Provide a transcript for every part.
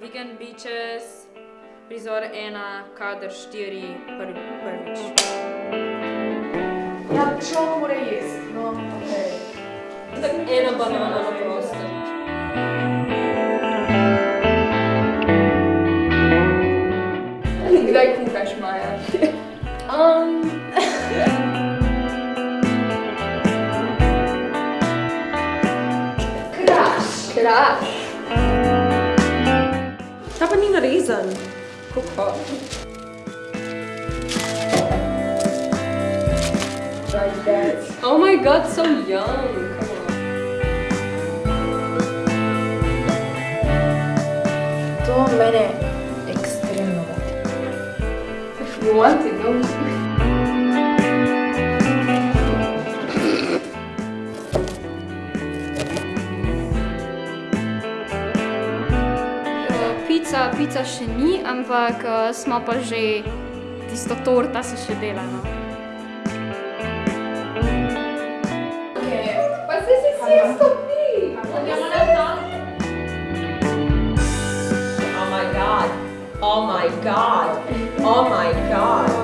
Weekend Beaches, prizor ena, kader štiri, prvi, prvič. Ja, človek mora jesti. No, okej. Tako ena banana na prostem. Kdaj kuhaš, Maja? Um, Kraš. Kraš. Dapat ni na raisin. Cook hot. Oh my god, so young. Come on. तो मैंने experiment If you want to go. Pica, pica še ni, ampak uh, smo pa že, tisto torta se še dela. No. Pa se si vsi stopi. Oh my god. Oh my god. Oh my god.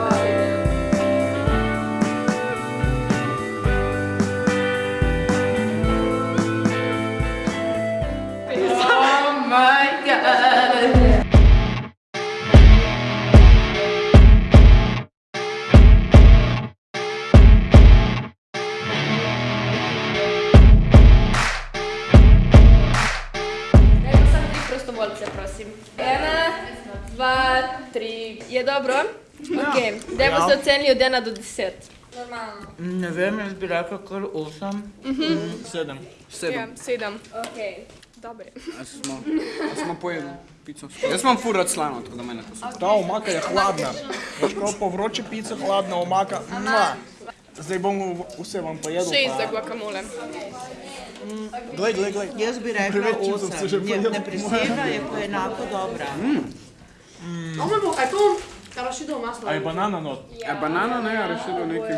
Prostovoljce, prosim. Ena, dva, tri. Je dobro? Ok. Dajmo se ocenili od ena do deset. Normalno. Ne vem, jaz bi rekel kar 8. Sedem. Ja, sedem. Ok. Dobre. A smo, pojedli pico. Jaz imam ful rad slano, tako da mene to super. Ta omaka je hladna. Ko po vroči pici hladna omaka. Mua. Zdaj bom vse vam pojedel. Šest za guacamole. Glej, glej, glej. Jaz bi rekla se 8. Ne, ne presega, je pa enako dobra. Ovo bo, a to arašidovo maslo. A je banana not? A banana ne, a rešilo neki.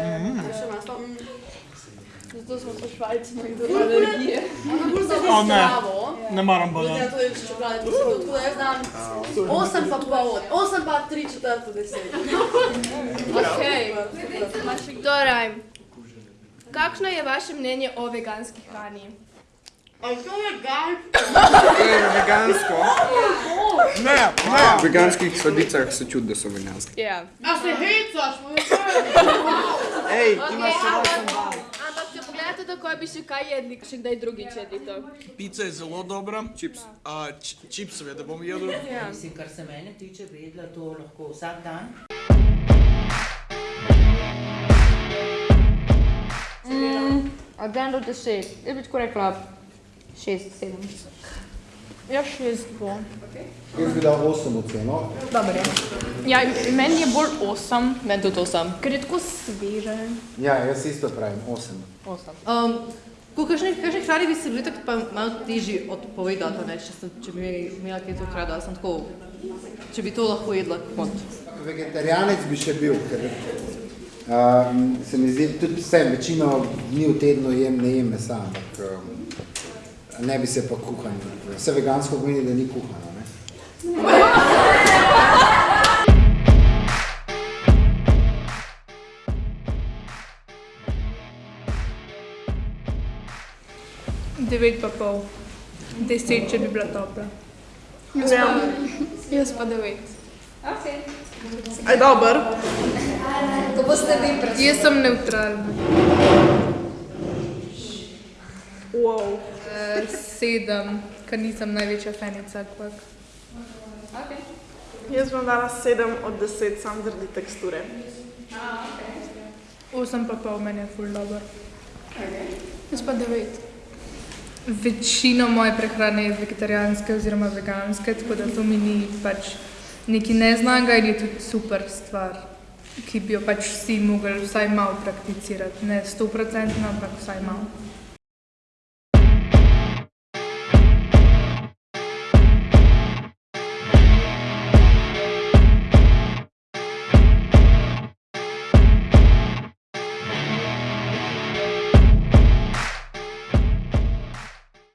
Še maslo. mm. Zato smo po Švajci, imamo do alergije. Ono bolj zdravo. Ne maram banan. Ja, to je čokolade, to se tako da jaz dam 8 pa pol, 8 pa 3 četrto 10. Ok. Torej, kakšno je vaše mnenje o veganski hrani? A to je? To je vegansko. Ne, ne. V veganskih sladicah se čudi, da so veganske. Ja. A se hecaš, moj Ej, ti imaš še 8 bal. Pogledate takoj, bi še kaj jedli, še kdaj drugič jedli to. Pica je zelo dobra. Čips. A, č- čipsove, da bom jedel. Mislim, kar se mene tiče, bi jedla to lahko vsak dan. Od 1 do 10, jaz bi tako rekla 6, 7. Ja, šest bo. Jaz bi dal 8 oceno. Dobre. Ja, meni je bolj 8, Meni tudi 8. ker je tako sveže. Ja, jaz isto pravim, 8. Um, po kakšni, kakšni hrani bi se bili tako pa malo težji odpovedati, ne, če, sem, če bi imela kaj to rada, sem tako, če bi to lahko jedla kot. Vegetarijanec bi še bil, ker um, se mi zdi, tudi sem večino dni v tednu jem, ne jem mesa, ampak um, ne bi se pa kuhanje. Vse vegansko pomeni, da ni kuhano. Ne? Devet pa pol. Deset, če bi bila topla. Ja. Jaz pa devet. Aj, dober. Ko boste vi predstavili. Jaz sem neutralna. Wow. Uh, sedem, ker nisem največja fanica, ampak. Jaz bom dala 7 od 10 sam zaradi teksture. Osem pa pol meni je ful dober. Jaz pa devet. Večina moje prehrane je vegetarijanske oziroma veganske, tako da to mi ni pač nekaj neznanega in je tudi super stvar, ki bi jo pač vsi mogli vsaj malo prakticirati. Ne sto procentno, ampak vsaj malo.